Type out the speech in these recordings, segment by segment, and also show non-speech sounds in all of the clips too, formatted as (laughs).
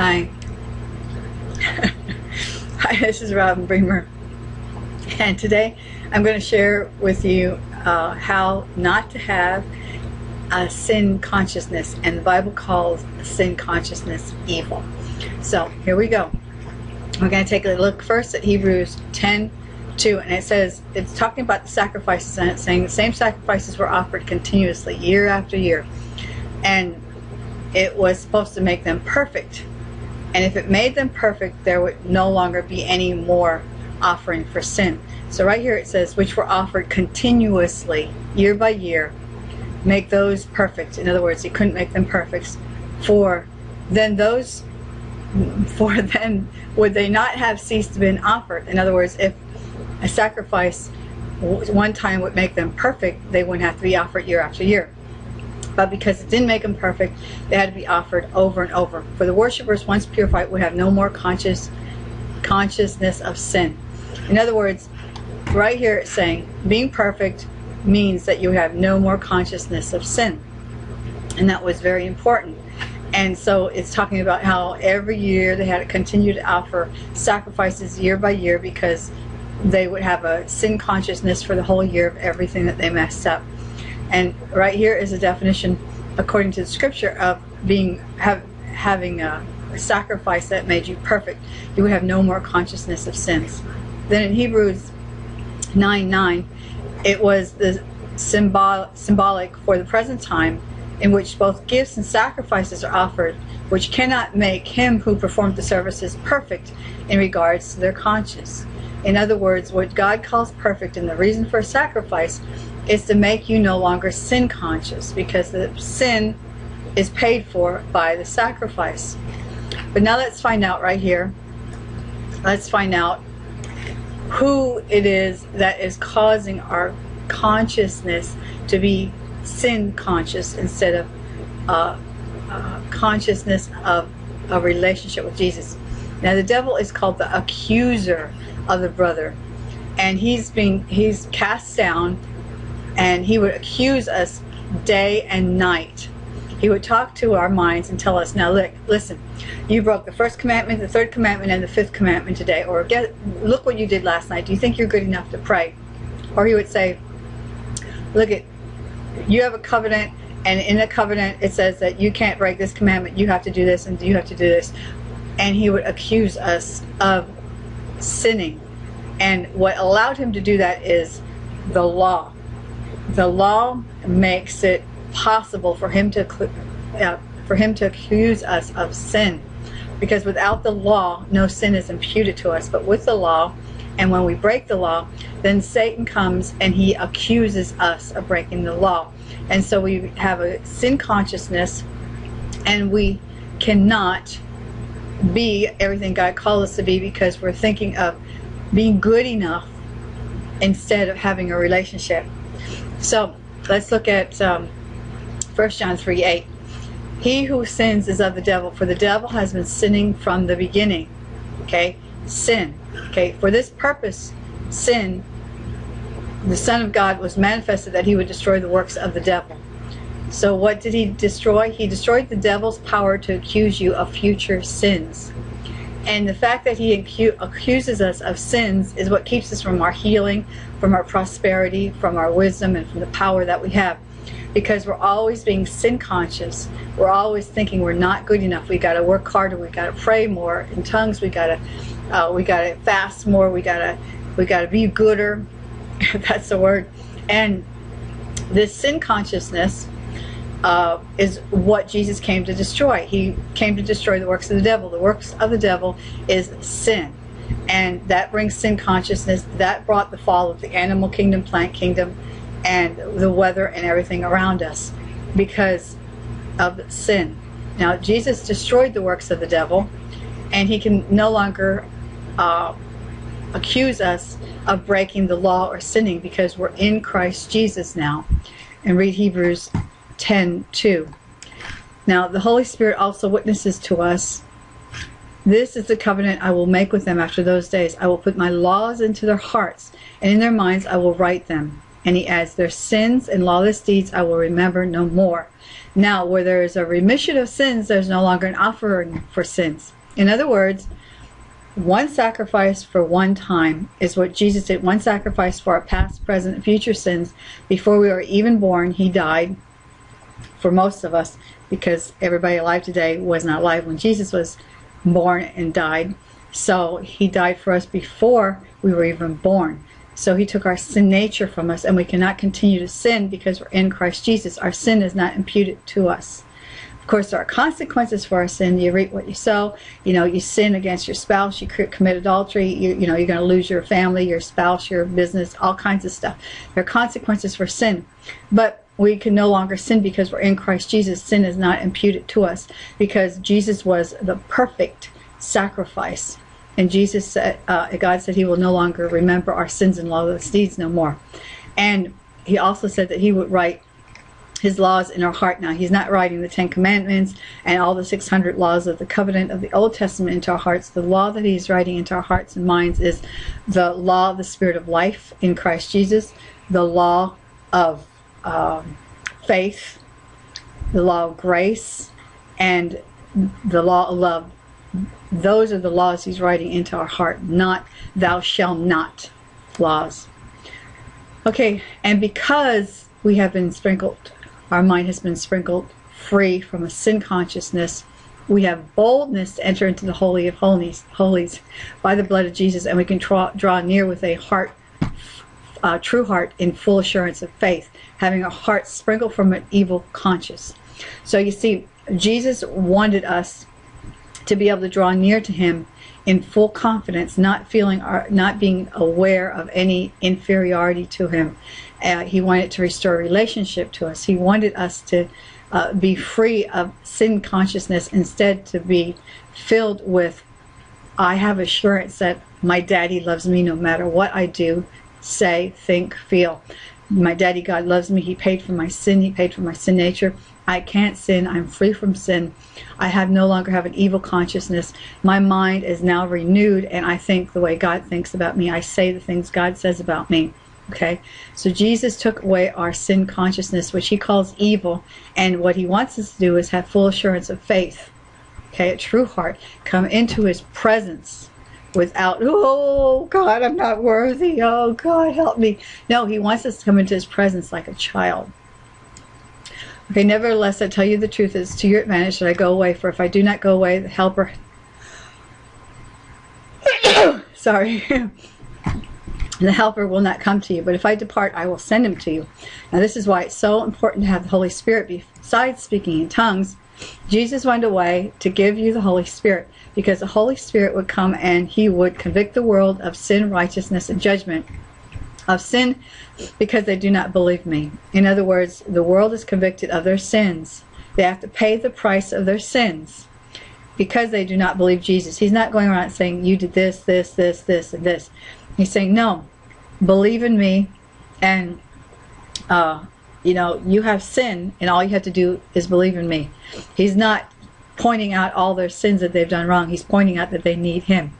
Hi. (laughs) Hi, this is Robin Bremer. And today I'm going to share with you uh, how not to have a sin consciousness. And the Bible calls sin consciousness evil. So here we go. We're going to take a look first at Hebrews 10 2 and it says it's talking about the sacrifices and it's saying the same sacrifices were offered continuously year after year and it was supposed to make them perfect and if it made them perfect there would no longer be any more offering for sin. So right here it says which were offered continuously year by year make those perfect. In other words you couldn't make them perfect. For then those (laughs) for then would they not have ceased to been offered. In other words if a sacrifice one time would make them perfect they wouldn't have to be offered year after year but because it didn't make them perfect, they had to be offered over and over. For the worshippers, once purified, would have no more conscious consciousness of sin. In other words, right here it's saying being perfect means that you have no more consciousness of sin. And that was very important. And so it's talking about how every year they had to continue to offer sacrifices year by year because they would have a sin consciousness for the whole year of everything that they messed up. And right here is a definition, according to the scripture, of being have, having a, sacrifice that made you perfect. You would have no more consciousness of sins. Then in Hebrews 9 9, it was the symbol, symbolic for the present time in which both gifts and sacrifices are offered, which cannot make him who performed the services perfect in regards to their conscience. In other words, what God calls perfect and the reason for a sacrifice is to make you no longer sin conscious because the sin is paid for by the sacrifice. But now let's find out right here. Let's find out who it is that is causing our consciousness to be sin conscious instead of uh, uh, consciousness of a relationship with Jesus. Now the devil is called the accuser of the brother and he's being he's cast down and he would accuse us day and night. He would talk to our minds and tell us, now look, listen, you broke the first commandment, the third commandment, and the fifth commandment today. Or get, look what you did last night. Do you think you're good enough to pray? Or he would say, look at, you have a covenant, and in the covenant it says that you can't break this commandment. You have to do this, and you have to do this. And he would accuse us of sinning. And what allowed him to do that is the law the law makes it possible for him to uh, for him to accuse us of sin. Because without the law no sin is imputed to us. But with the law and when we break the law then Satan comes and he accuses us of breaking the law. And so we have a sin consciousness and we cannot be everything God called us to be because we're thinking of being good enough instead of having a relationship so let's look at um, 1 John 3 8. He who sins is of the devil, for the devil has been sinning from the beginning. Okay? Sin. Okay? For this purpose, sin, the Son of God was manifested that he would destroy the works of the devil. So what did he destroy? He destroyed the devil's power to accuse you of future sins. And the fact that he accuses us of sins is what keeps us from our healing, from our prosperity, from our wisdom, and from the power that we have. Because we're always being sin conscious. We're always thinking we're not good enough. We got to work harder. We got to pray more in tongues. We got to uh, we got to fast more. We got to we got to be gooder. (laughs) That's the word. And this sin consciousness uh, is what Jesus came to destroy. He came to destroy the works of the devil. The works of the devil is sin. And that brings sin consciousness. That brought the fall of the animal kingdom, plant kingdom, and the weather and everything around us because of sin. Now, Jesus destroyed the works of the devil, and he can no longer uh, accuse us of breaking the law or sinning because we're in Christ Jesus now. And read Hebrews 10 2. Now, the Holy Spirit also witnesses to us this is the covenant I will make with them after those days. I will put my laws into their hearts, and in their minds I will write them. And he adds, Their sins and lawless deeds I will remember no more. Now, where there is a remission of sins, there's no longer an offering for sins. In other words, one sacrifice for one time is what Jesus did. One sacrifice for our past, present, future sins. Before we were even born, he died for most of us because everybody alive today was not alive when Jesus was born and died. So he died for us before we were even born. So he took our sin nature from us and we cannot continue to sin because we're in Christ Jesus. Our sin is not imputed to us. Of course, there are consequences for our sin. You reap what you sow. You know, you sin against your spouse, you commit adultery, you, you know, you're going to lose your family, your spouse, your business, all kinds of stuff. There are consequences for sin. But we can no longer sin because we're in Christ Jesus. Sin is not imputed to us because Jesus was the perfect sacrifice. And Jesus said, uh, God said he will no longer remember our sins and lawless deeds no more. And he also said that he would write his laws in our heart now. He's not writing the Ten Commandments and all the 600 laws of the covenant of the Old Testament into our hearts. The law that he's writing into our hearts and minds is the law of the Spirit of life in Christ Jesus, the law of um, faith, the law of grace, and the law of love those are the laws he's writing into our heart, not thou shalt not laws. Okay, and because we have been sprinkled, our mind has been sprinkled free from a sin consciousness, we have boldness to enter into the Holy of Holies, holies by the blood of Jesus, and we can draw near with a heart, uh, true heart, in full assurance of faith, having a heart sprinkled from an evil conscience. So you see, Jesus wanted us to be able to draw near to him in full confidence, not feeling, not being aware of any inferiority to him. Uh, he wanted to restore relationship to us. He wanted us to uh, be free of sin consciousness, instead to be filled with, I have assurance that my daddy loves me no matter what I do, say, think, feel. My daddy God loves me. He paid for my sin. He paid for my sin nature. I can't sin. I'm free from sin. I have no longer have an evil consciousness. My mind is now renewed and I think the way God thinks about me. I say the things God says about me. Okay, so Jesus took away our sin consciousness, which he calls evil, and what he wants us to do is have full assurance of faith. Okay, a true heart, come into his presence without, oh God, I'm not worthy. Oh God, help me. No, he wants us to come into his presence like a child. Okay, nevertheless, I tell you the truth, it's to your advantage that I go away, for if I do not go away, the helper, (coughs) sorry, (coughs) the helper will not come to you, but if I depart, I will send him to you. Now this is why it's so important to have the Holy Spirit besides speaking in tongues. Jesus went away to give you the Holy Spirit because the Holy Spirit would come and he would convict the world of sin, righteousness, and judgment of sin because they do not believe me. In other words, the world is convicted of their sins. They have to pay the price of their sins because they do not believe Jesus. He's not going around saying, you did this, this, this, this, and this. He's saying, no, believe in me and, uh, you know, you have sin and all you have to do is believe in me. He's not pointing out all their sins that they've done wrong. He's pointing out that they need him.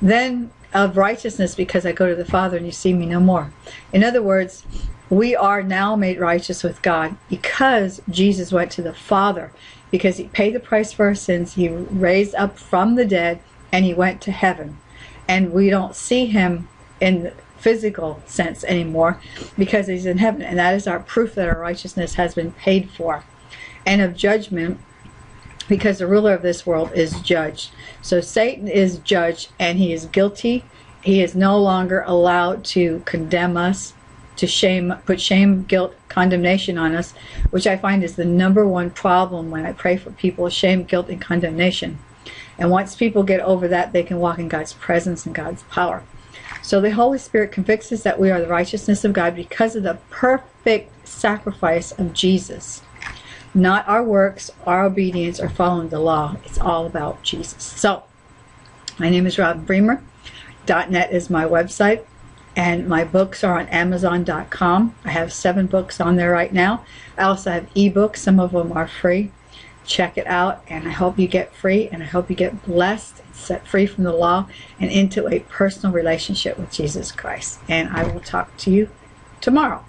Then of righteousness because I go to the Father and you see me no more. In other words, we are now made righteous with God because Jesus went to the Father because he paid the price for our sins. He raised up from the dead and he went to heaven. And we don't see him in the physical sense anymore because he's in heaven. And that is our proof that our righteousness has been paid for. And of judgment, because the ruler of this world is judged. So Satan is judged and he is guilty. He is no longer allowed to condemn us, to shame, put shame, guilt, condemnation on us, which I find is the number one problem when I pray for people, shame, guilt, and condemnation. And once people get over that, they can walk in God's presence and God's power. So the Holy Spirit convicts us that we are the righteousness of God because of the perfect sacrifice of Jesus not our works, our obedience, or following the law. It's all about Jesus. So, my name is Robin Bremer. .net is my website, and my books are on Amazon.com. I have seven books on there right now. I also have ebooks. Some of them are free. Check it out, and I hope you get free, and I hope you get blessed, set free from the law, and into a personal relationship with Jesus Christ. And I will talk to you tomorrow.